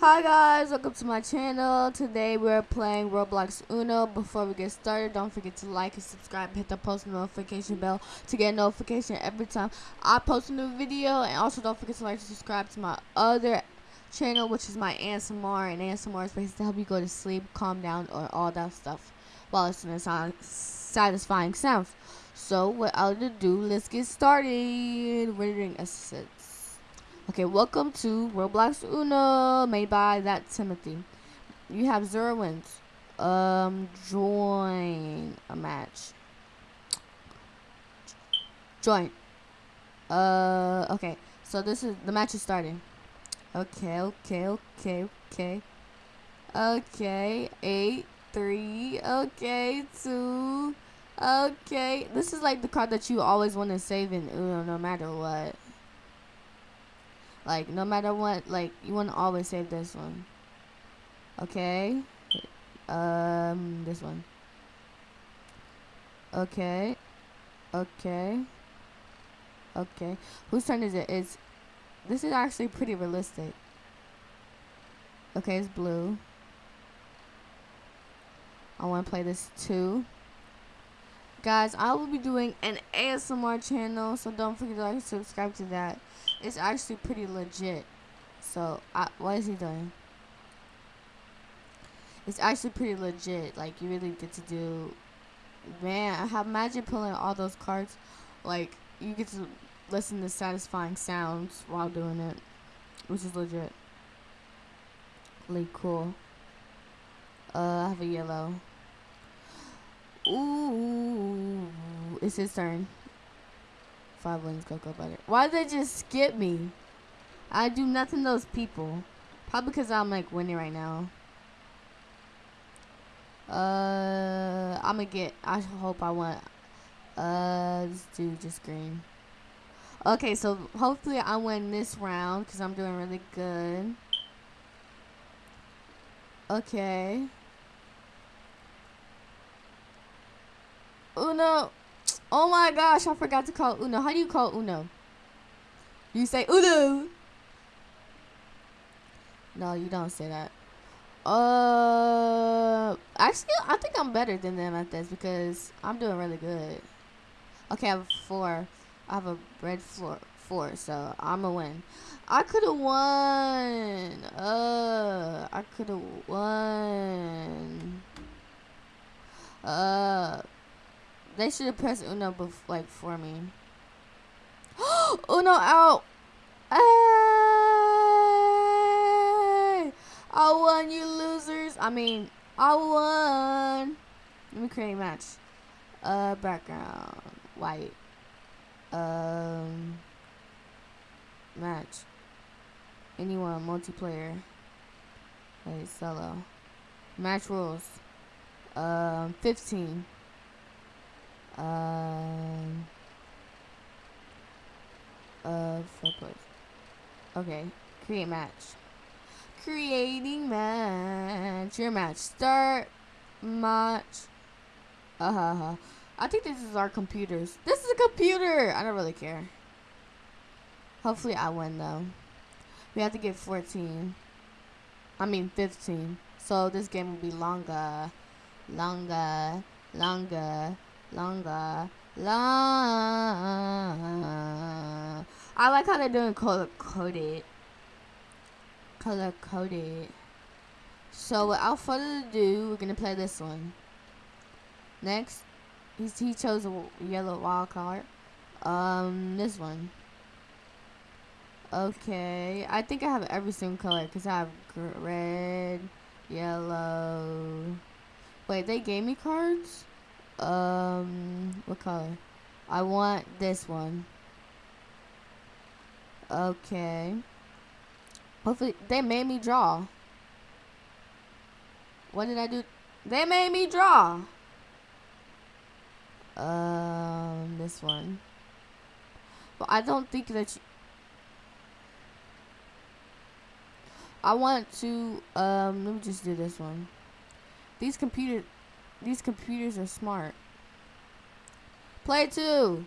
Hi guys, welcome to my channel. Today we're playing Roblox Uno. Before we get started, don't forget to like and subscribe, hit the post notification bell to get notification every time I post a new video. And also don't forget to like and subscribe to my other channel, which is my ASMR. And ASMR is basically to help you go to sleep, calm down, or all that stuff while listening to satisfying sounds. So without ado, let's get started. Rendering assets. Okay, welcome to Roblox Uno, made by that Timothy. You have zero wins. Um, join a match. Join. Uh, okay. So this is the match is starting. Okay, okay, okay, okay. Okay, eight, three, okay, two, okay. This is like the card that you always want to save in Uno, no matter what. Like, no matter what, like, you want to always save this one. Okay. Um, this one. Okay. Okay. Okay. Whose turn is it? It's, this is actually pretty realistic. Okay, it's blue. I want to play this too. Guys, I will be doing an ASMR channel, so don't forget to like and subscribe to that. It's actually pretty legit. So, I, what is he doing? It's actually pretty legit. Like, you really get to do... Man, I have imagine pulling all those cards. Like, you get to listen to satisfying sounds while doing it. Which is legit. Really cool. Uh, I have a yellow. Ooh. It's his turn. Five wins, cocoa butter. Why did they just skip me? I do nothing to those people. Probably because I'm like winning right now. Uh, I'm gonna get. I hope I want. Uh, let's do just green. Okay, so hopefully I win this round because I'm doing really good. Okay. Oh no. Oh my gosh, I forgot to call Uno. How do you call Uno? You say Uno. No, you don't say that. Uh, actually, I think I'm better than them at this because I'm doing really good. Okay, I have four. I have a red floor four, so I'm a win. I could have won. Uh, I could have won. Uh. They should have pressed Uno like for me. Uno out. Hey! I won, you losers. I mean, I won. Let me create a match. Uh, background white. Um, match. Anyone multiplayer. Wait, solo. Match rules. Um, 15. Um. Uh, place. Okay, create match. Creating match. Your match. Start match. Uh. Uh-huh. I think this is our computers. This is a computer. I don't really care. Hopefully I win though. We have to get 14. I mean 15. So this game will be longer. Longer. Longer longer, long. I like how they're doing color coded. Color coded. So without further ado, we're gonna play this one. Next, he chose a yellow wild card. Um, this one. Okay, I think I have every single color because I have red, yellow. Wait, they gave me cards? Um, what color? I want this one. Okay. Hopefully, they made me draw. What did I do? They made me draw. Um, this one. But I don't think that you... I want to, um, let me just do this one. These computers, these computers are smart. Play two.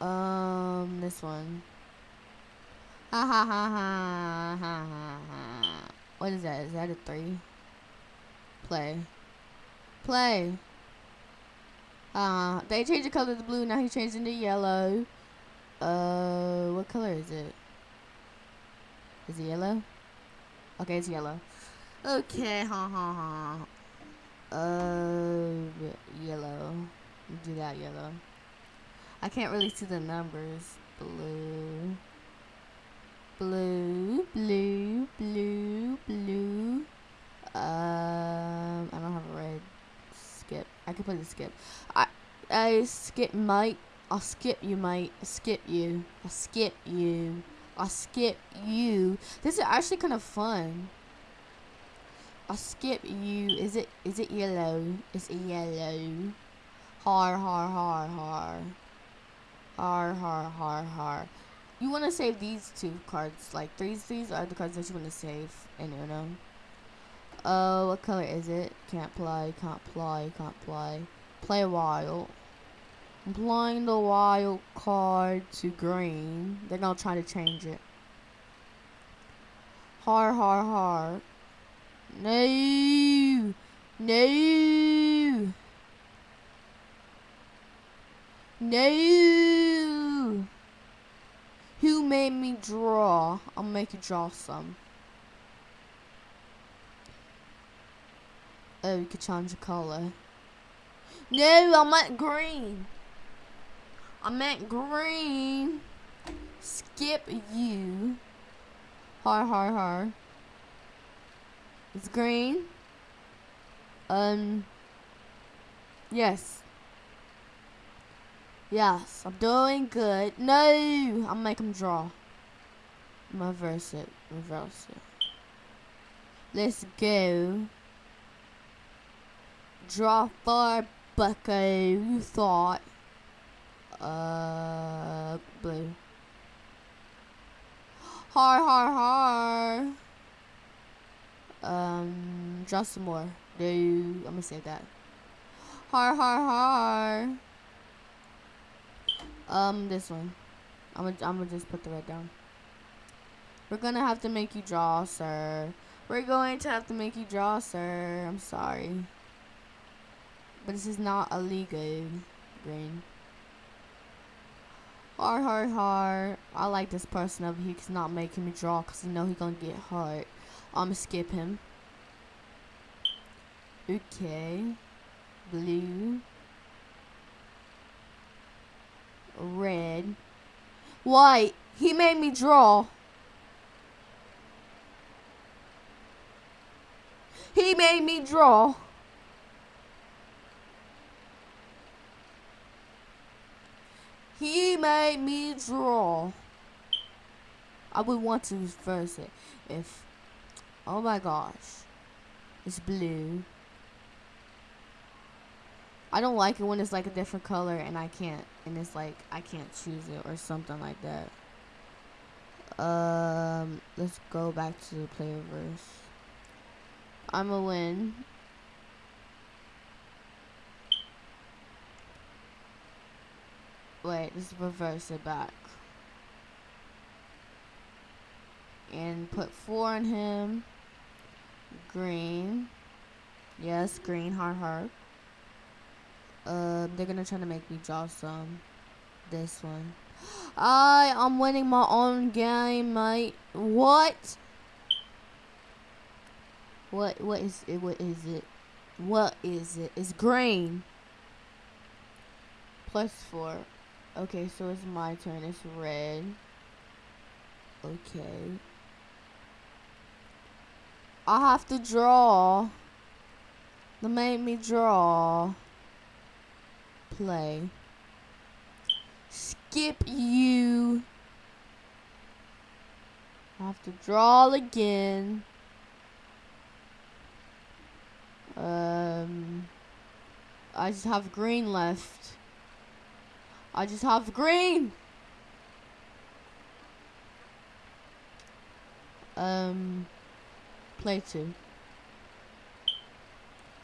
Um, this one. Ha ha ha ha ha ha ha. What is that? Is that a three? Play. Play. Uh, they changed the color to blue. Now he's changing to yellow. Uh, what color is it? Is it yellow? Okay, it's yellow. Okay, ha ha ha. Uh, yellow. Do that yellow. I can't really see the numbers. Blue. Blue, blue, blue, blue. Um, I don't have a red. Skip. I can put the skip. I, I skip might. I'll skip you. I'll skip you. I'll skip you. I'll skip you. This is actually kind of fun. I'll skip you. Is it is it yellow? It's yellow. Har har har har. Har har har har. You want to save these two cards. Like these these are the cards that you want to save in Uno. Uh, what color is it? Can't play, can't play, can't play. Play wild. I'm playing the wild card to green. They're gonna try to change it. Har har har. No! No! No! Who made me draw? I'll make you draw some. Oh, you could change the color. No, I meant green. I meant green. Skip you. Har har har. It's green. Um. Yes. Yes, I'm doing good. No, I'll make him draw. Reverse it. Reverse it. Let's go. Draw for Bucko. You thought. Uh, blue. Har har har. Um, draw some more. No, I'm gonna say that. Har har har. Um, this one. I'm gonna, I'm gonna just put the red down. We're gonna have to make you draw, sir. We're going to have to make you draw, sir. I'm sorry. But this is not a legal green. Har har har. I like this person over here. He's not making me draw because you know he's gonna get hurt. I'm gonna skip him. Okay. Blue. Red. White. He made me draw. He made me draw. He made me draw. I would want to reverse it if. Oh my gosh. It's blue. I don't like it when it's like a different color and I can't. And it's like I can't choose it or something like that. Um, let's go back to the playerverse. I'm a win. Wait, let's reverse it back. And put four on him. Green. Yes, green, hard heart. Uh, they're gonna try to make me draw some. This one. I am winning my own game, mate. What? What? What is it? What is it? What is it? It's green. Plus four. Okay, so it's my turn. It's red. Okay. I have to draw. They made me draw. Play. Skip you. I have to draw again. Um, I just have green left. I just have green. Um, play two.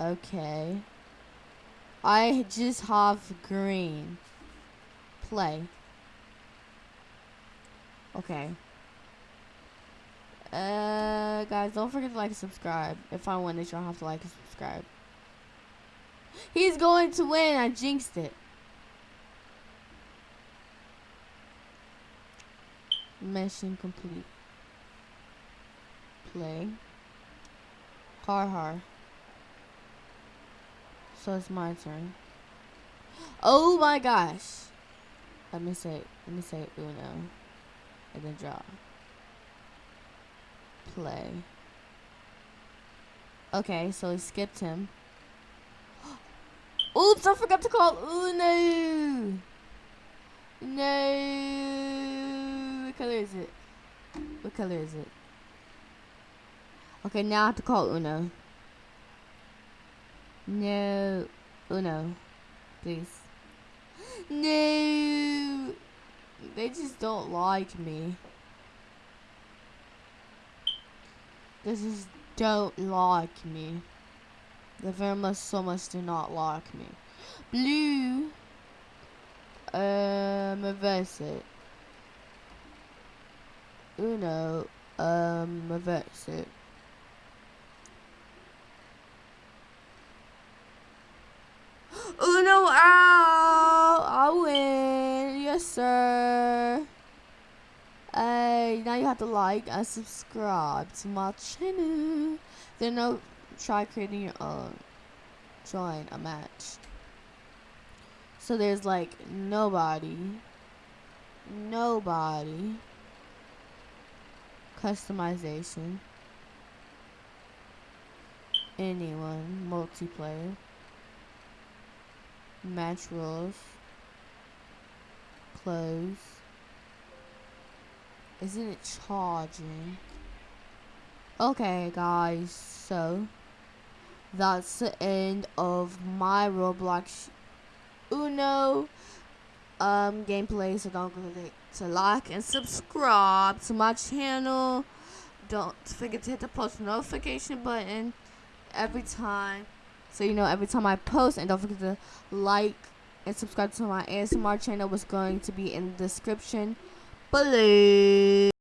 Okay. I just have green. Play. Okay. Uh, guys, don't forget to like and subscribe. If I win this, y'all have to like and subscribe. He's going to win. I jinxed it. Mission complete. Play. Har har. So it's my turn. Oh my gosh. Let me say let me say Uno. And then draw. Play. Okay, so he skipped him. Oops, I forgot to call Uno. No. What color is it? What color is it? Okay, now I have to call Uno. No. Uno. Please. No. They just don't like me. They just don't like me. They very much so much do not like me. Blue. Um, reverse it. Uno. Um, reverse it. Uno out! I win! Yes, sir! Have to like and subscribe to my channel. Then no, try creating uh, your own. Join a match. So there's like nobody. Nobody. Customization. Anyone. Multiplayer match rules, close. Isn't it charging? Okay, guys, so that's the end of my Roblox Uno um, gameplay. So don't forget to like and subscribe to my channel. Don't forget to hit the post notification button every time so you know every time I post and don't forget to like and subscribe to my ASMR channel was going to be in the description 不理